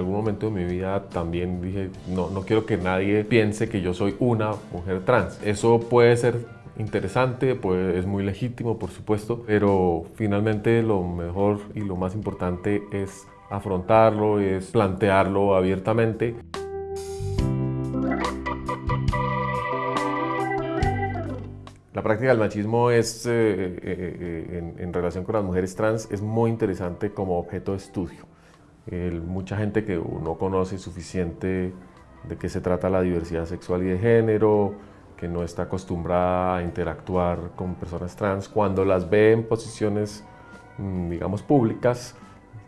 algún momento de mi vida también dije, no, no quiero que nadie piense que yo soy una mujer trans. Eso puede ser interesante, pues es muy legítimo, por supuesto, pero finalmente lo mejor y lo más importante es afrontarlo, es plantearlo abiertamente. La práctica del machismo es, eh, eh, eh, en, relación con las mujeres trans es muy interesante como objeto de estudio. Mucha gente que no conoce suficiente de qué se trata la diversidad sexual y de género, que no está acostumbrada a interactuar con personas trans, cuando las ve en posiciones, mm, digamos, públicas,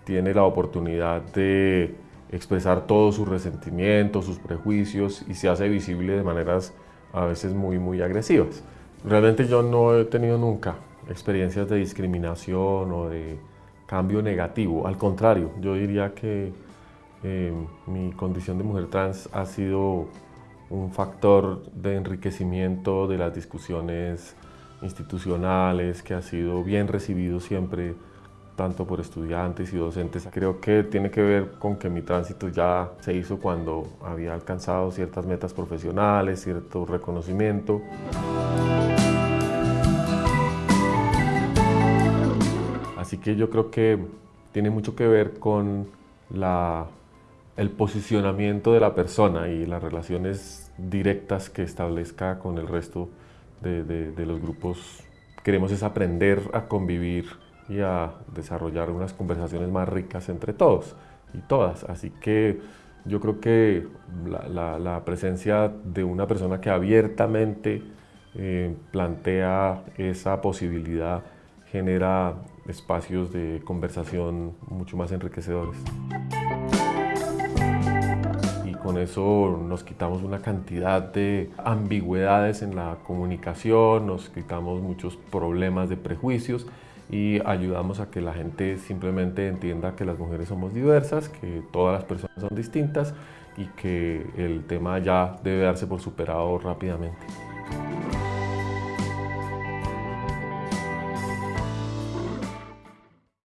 tiene la oportunidad de expresar todos sus resentimientos, sus prejuicios y se hace visible de maneras a veces muy, muy agresivas. Realmente yo no he tenido nunca experiencias de discriminación o de cambio negativo. Al contrario, yo diría que eh, mi condición de mujer trans ha sido un factor de enriquecimiento de las discusiones institucionales, que ha sido bien recibido siempre tanto por estudiantes y docentes. Creo que tiene que ver con que mi tránsito ya se hizo cuando había alcanzado ciertas metas profesionales, cierto reconocimiento. Así que yo creo que tiene mucho que ver con el posicionamiento de la persona y las relaciones directas que establezca con el resto de, de los grupos. Queremos es aprender a convivir y a desarrollar unas conversaciones más ricas entre todos y todas. Así que yo creo que la, presencia de una persona que abiertamente eh, plantea esa posibilidad genera espacios de conversación mucho más enriquecedores. Y con eso nos quitamos una cantidad de ambigüedades en la comunicación, nos quitamos muchos problemas de prejuicios y ayudamos a que la gente simplemente entienda que las mujeres somos diversas, que todas las personas son distintas y que el tema ya debe darse por superado rápidamente.